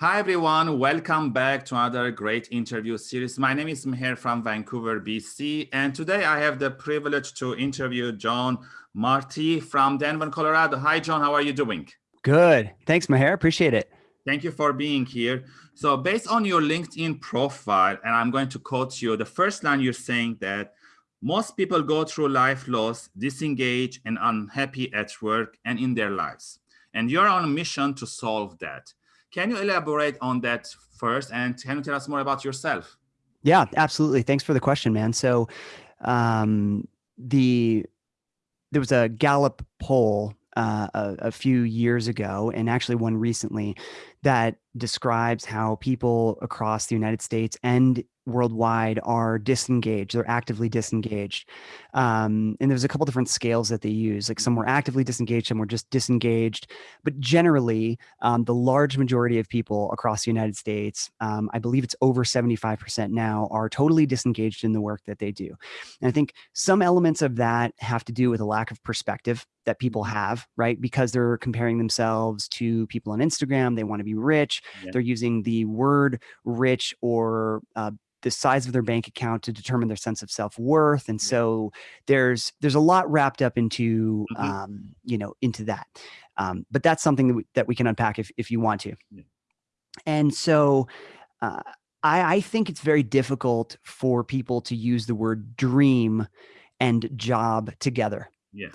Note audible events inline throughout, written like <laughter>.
Hi, everyone. Welcome back to another great interview series. My name is Meher from Vancouver, BC. And today I have the privilege to interview John Marty from Denver, Colorado. Hi, John. How are you doing? Good. Thanks, Meher. Appreciate it. Thank you for being here. So based on your LinkedIn profile, and I'm going to quote you, the first line you're saying that most people go through life loss, disengaged and unhappy at work and in their lives. And you're on a mission to solve that. Can you elaborate on that first? And can you tell us more about yourself? Yeah, absolutely. Thanks for the question, man. So um, the there was a Gallup poll uh, a, a, few years ago, and actually one recently, that describes how people across the United States and worldwide are disengaged they're actively disengaged. Um, and there's a couple different scales that they use like some were actively disengaged some were just disengaged. But generally um, the large majority of people across the united states um, i believe it's over 75% now are totally disengaged in the work that they do. And i think some elements of that have to do with a lack of perspective that people mm-hmm. have right? Because they're comparing themselves to people on instagram they want to be rich yeah. they're using the word rich or uh, the size of their bank account to determine their sense of self-worth and so there's there's a lot wrapped up into mm -hmm. um, you know into that um, but that's something that we, that we can unpack if, if you want to yeah. and so uh, I, I think it's very difficult for people to use the word dream and job together yeah.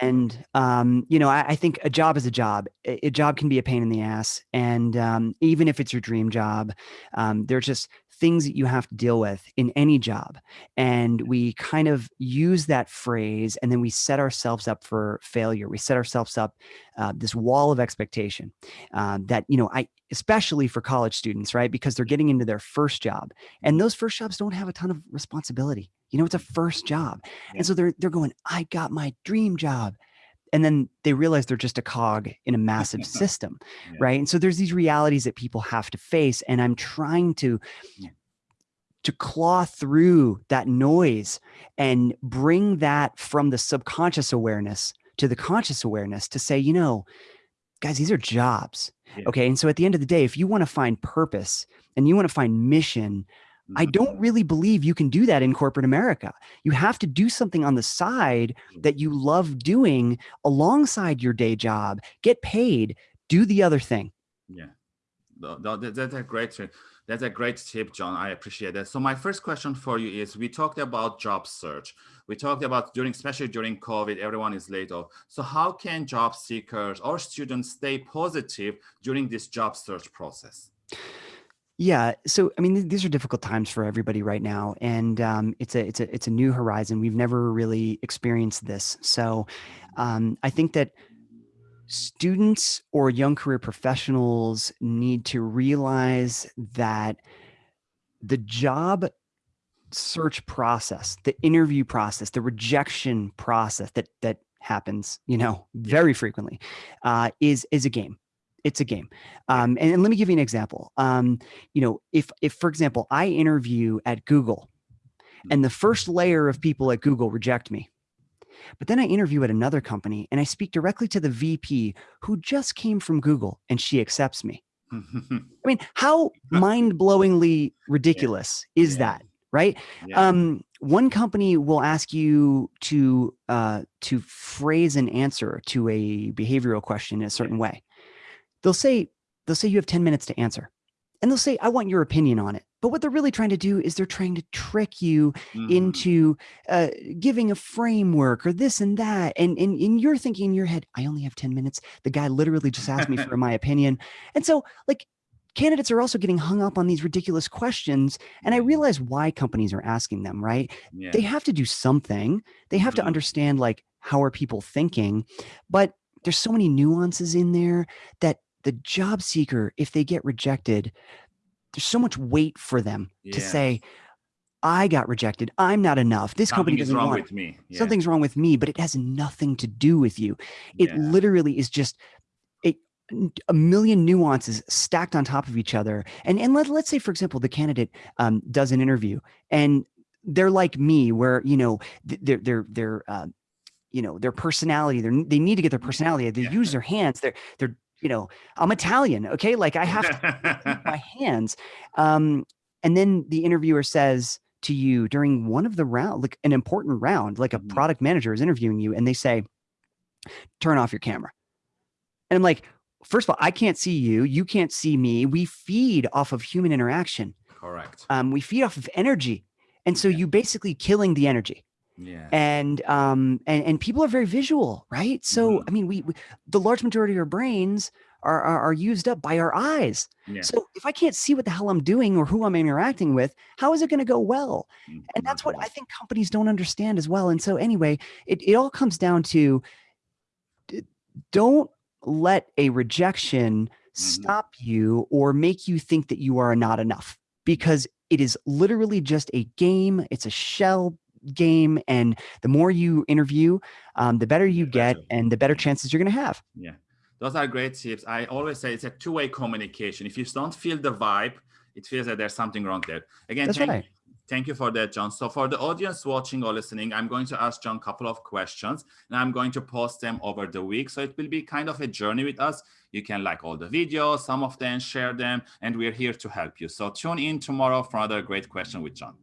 And, um, you know, I, I, think a job is a job. A, a, job can be a pain in the ass. And um, even if it's your dream job, um, there's just things that you have to deal with in any job. And we kind of use that phrase and then we set ourselves up for failure. We set ourselves up uh, this wall of expectation uh, that, you know, I, especially for college students, right? Because they're getting into their first job and those first jobs don't have a ton of responsibility. You know, it's a first job. And so they're, they're going, I got my dream job and then they realize they're just a cog in a massive <laughs> system yeah. right and so there's these realities that people have to face and i'm trying to yeah. to claw through that noise and bring that from the subconscious awareness to the conscious awareness to say you know guys these are jobs yeah. okay and so at the end of the day if you want to find purpose and you want to find mission I don't mm-hmm. really believe you can do that in corporate America. You have to do something on the side mm. that you love doing alongside your day job, get paid, do the other thing. Yeah, that's a great that's a great tip, John. I appreciate that. So my first question for you is, we talked about job search. We talked about during, especially during COVID, everyone is laid off. So how can job seekers or students stay positive during this job search process? Yeah. So, I mean, these are difficult times for everybody right now, and um, it's a it's a it's a new horizon. We've never really experienced this. So, um, I think that students or young career professionals need to realize that the job search process, the interview process, the rejection process that that happens, you know, very frequently, uh, is is a game it's a game. Um, and, and, let me give you an example. Um, you know, if, if, for example, I interview at Google and the first layer of people at Google reject me, but then I interview at another company and I speak directly to the VP who just came from Google and she accepts me. I mean, how mind-blowingly <laughs> ridiculous yeah. is yeah. that? Right. Yeah. Um, one company will ask you to uh, to phrase an answer to a behavioral question in a certain way they'll say, they'll say you have 10 minutes to answer. And they'll say, I want your opinion on it. But what they're really trying to do is they're trying to trick you mm. into uh, giving a framework or this and that. And, and, and you're thinking in your head, I only have 10 minutes. The guy literally just asked me for <laughs> my opinion. And so like candidates are also getting hung up on these ridiculous questions. And I realize why companies are asking them, right? Yeah. They have to do something. They have mm. to mm-hmm. understand like, how are people thinking? But there's so many nuances in there that the job seeker, if they get rejected, there's so much weight for them yeah. to say, I got rejected. I'm not enough. This Something company doesn't wrong want with me. Yeah. Something's wrong with me, but it has nothing to do with you. It yeah. literally is just a, a million nuances stacked on top of each other. And, and let, let's say, for example, the candidate um, does an interview and they're like me where, you know, they're, they're, they're, uh, you know, their personality, they they need to get their personality. They yeah. use their hands. They're, they're, you know, I'm Italian. Okay. Like I have to my <laughs> hands. Um, and then the interviewer says to you during one of the round, like an important round, like a mm -hmm. product manager is interviewing you and they say, turn off your camera. And I'm like, first of all, I can't see you. You can't see me. We feed off of human interaction. Correct. Um, we feed off of energy. And so yeah. you basically killing the energy. Yeah. And um and and people are very visual, right? So mm -hmm. I mean, we, we, the large majority of our brains are, are, are used up by our eyes. Yeah. So if I can't see what the hell I'm doing or who I'm interacting with, how is it going to go well? Mm -hmm. And that's what I think companies don't understand as well. And so anyway, it it all comes down to don't let a rejection mm -hmm. stop you or make you think that you are not enough because it is literally just a game. It's a shell game. And the more you interview, um, the better you get and the better chances you're going to have. Yeah. Those are great tips. I always say it's a two-way communication. If you don't feel the vibe, it feels that there's something wrong there. Again, That's thank, right. thank you for that, John. So for the audience watching or listening, I'm going to ask John a couple of questions and I'm going to post them over the week. So it will be kind of a journey with us. You can like all the videos, some of them, share them, and we're here to help you. So tune in tomorrow for another great question with John.